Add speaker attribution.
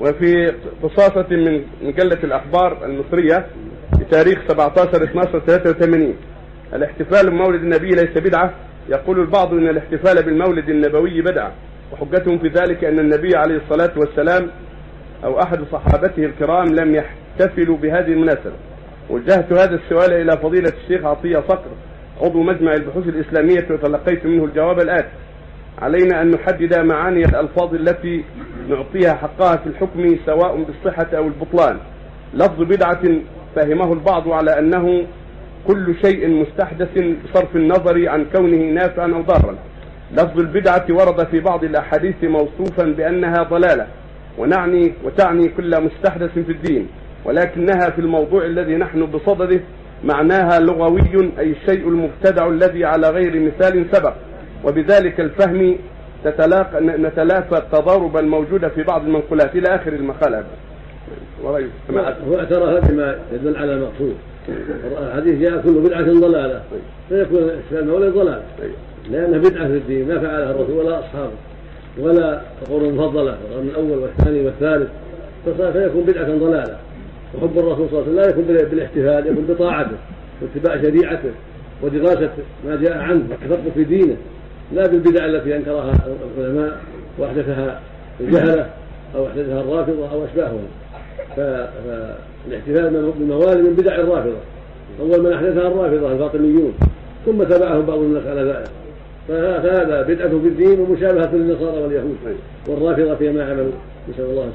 Speaker 1: وفي قصاصة من مجلة الأخبار المصرية بتاريخ 17 12 83 الاحتفال بمولد النبي ليس بدعة. يقول البعض أن الاحتفال بالمولد النبوي بدعة. وحجتهم في ذلك أن النبي عليه الصلاة والسلام أو أحد صحابته الكرام لم يحتفلوا بهذه المناسبة. وجهت هذا السؤال إلى فضيلة الشيخ عطية صقر عضو مجمع البحوث الإسلامية وتلقيت منه الجواب الآتي. علينا أن نحدد معاني الألفاظ التي نعطيها حقها في الحكم سواء بالصحة أو البطلان. لفظ بدعة فهمه البعض على أنه كل شيء مستحدث بصرف النظر عن كونه نافعا أو ضارا. لفظ البدعة ورد في بعض الأحاديث موصوفا بأنها ضلالة ونعني وتعني كل مستحدث في الدين ولكنها في الموضوع الذي نحن بصدده معناها لغوي أي الشيء المبتدع الذي على غير مثال سبق. وبذلك الفهم تتلاقى نتلافى التضارب الموجودة في بعض المنقولات إلى آخر المقالة
Speaker 2: ورأيه هو اعترف بما يدل على المقصود. الحديث جاء كل بدعة ضلالة. فيكون الإسلام ولا ضلال لأنها بدعة في الدين ما فعلها الرسول ولا أصحابه. ولا القرون المفضلة القرن الأول والثاني والثالث. فيكون بدعة ضلالة. وحب الرسول صلى الله عليه وسلم لا يكون بالاحتفال يكون بطاعته واتباع شريعته ودراسة ما جاء عنه والتفقه في دينه. لا بالبدع التي أنكرها العلماء وأحدثها الجهلة أو أحدثها الرافضة أو أشباههم. فالاحتفال بالموالد من بدع الرافضة. أول من أحدثها الرافضة الفاطميون. ثم تبعهم بعض الناس على ذلك. فهذا بدعة في الدين ومشابهة للنصارى واليهود والرافضة فيما عملوا نسأل الله